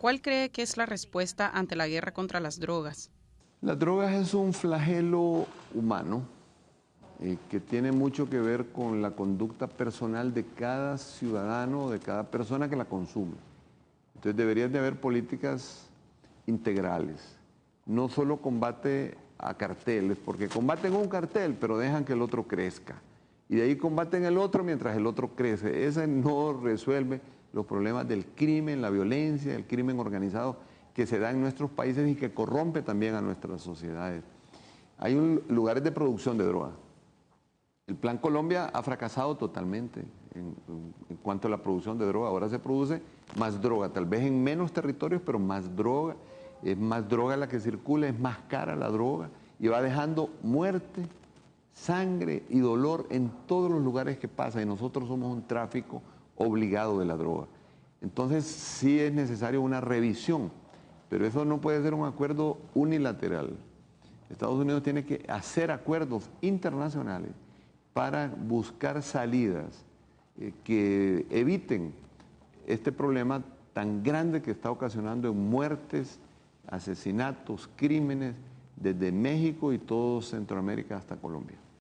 ¿Cuál cree que es la respuesta ante la guerra contra las drogas? Las drogas es un flagelo humano eh, que tiene mucho que ver con la conducta personal de cada ciudadano, de cada persona que la consume. Entonces deberían de haber políticas integrales, no solo combate a carteles, porque combaten un cartel, pero dejan que el otro crezca. Y de ahí combaten el otro mientras el otro crece. Ese no resuelve los problemas del crimen, la violencia, el crimen organizado que se da en nuestros países y que corrompe también a nuestras sociedades. Hay lugares de producción de droga. El Plan Colombia ha fracasado totalmente en, en, cuanto a la producción de droga. Ahora se produce más droga, tal vez en menos territorios, pero más droga. Es más droga la que circula, es más cara la droga y va dejando muerte, sangre y dolor en todos los lugares que pasa y nosotros somos un tráfico obligado de la droga. Entonces sí es necesario una revisión, pero eso no puede ser un acuerdo unilateral. Estados Unidos tiene que hacer acuerdos internacionales para buscar salidas eh, que eviten este problema tan grande que está ocasionando en muertes, asesinatos, crímenes, desde México y todo Centroamérica hasta Colombia.